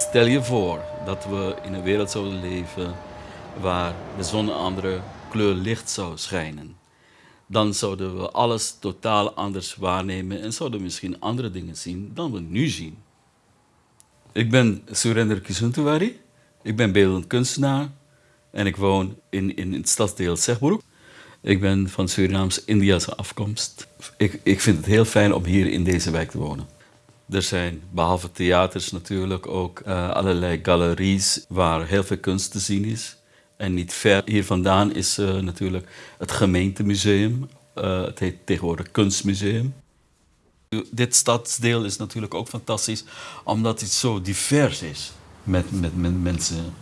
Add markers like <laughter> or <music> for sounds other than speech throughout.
Stel je voor dat we in een wereld zouden leven waar de zon een andere kleur licht zou schijnen. Dan zouden we alles totaal anders waarnemen en zouden we misschien andere dingen zien dan we nu zien. Ik ben Surender Kisuntuwari. Ik ben beeldend kunstenaar en ik woon in, in het stadsdeel Zegbroek. Ik ben van Surinaams-Indiase afkomst. Ik, ik vind het heel fijn om hier in deze wijk te wonen. Er zijn behalve theaters natuurlijk ook uh, allerlei galeries waar heel veel kunst te zien is. En niet ver hier vandaan is uh, natuurlijk het gemeentemuseum. Uh, het heet tegenwoordig Kunstmuseum. Dit stadsdeel is natuurlijk ook fantastisch omdat het zo divers is met, met, met mensen.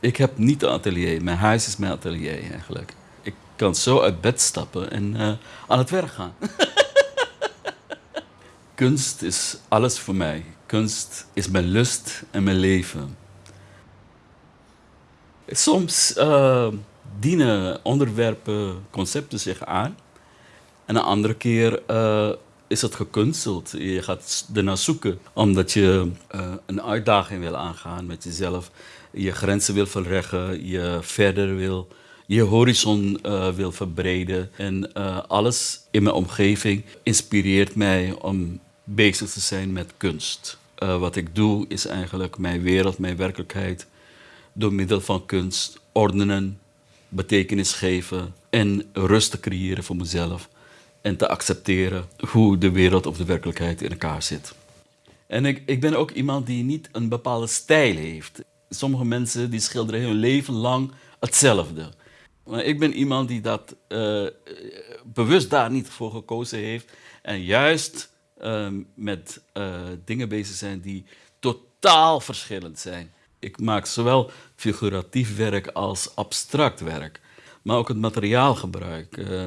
Ik heb niet een atelier, mijn huis is mijn atelier eigenlijk. Ik kan zo uit bed stappen en aan het werk gaan. <laughs> Kunst is alles voor mij. Kunst is mijn lust en mijn leven. Soms uh, dienen onderwerpen, concepten zich aan. En een andere keer uh, is het gekunsteld. Je gaat ernaar zoeken omdat je uh, een uitdaging wil aangaan met jezelf. Je grenzen wil verleggen, je verder wil, je horizon uh, wil verbreden. En alles in mijn omgeving inspireert mij om bezig te zijn met kunst. wat ik doe is eigenlijk mijn wereld, mijn werkelijkheid door middel van kunst ordenen, betekenis geven en rust te creëren voor mezelf en te accepteren hoe de wereld of de werkelijkheid in elkaar zit. En ik, ik ben ook iemand die niet een bepaalde stijl heeft. Sommige mensen die schilderen hun leven lang hetzelfde. Maar ik ben iemand die dat uh, bewust daar niet voor gekozen heeft en juist uh, met dingen bezig zijn die totaal verschillend zijn. Ik maak zowel figuratief werk als abstract werk. Maar ook het materiaalgebruik uh,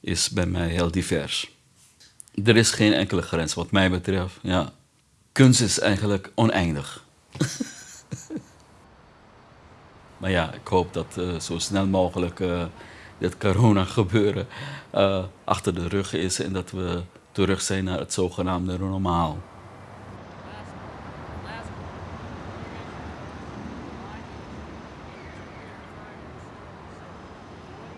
is bij mij heel divers. Er is geen enkele grens wat mij betreft. Ja. Kunst is eigenlijk oneindig. <laughs> maar ja, ik hoop dat uh, zo snel mogelijk dit corona gebeuren achter de rug is en dat we terug zijn naar het zogenaamde normaal.